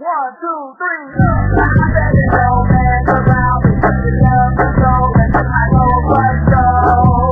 One, two, three.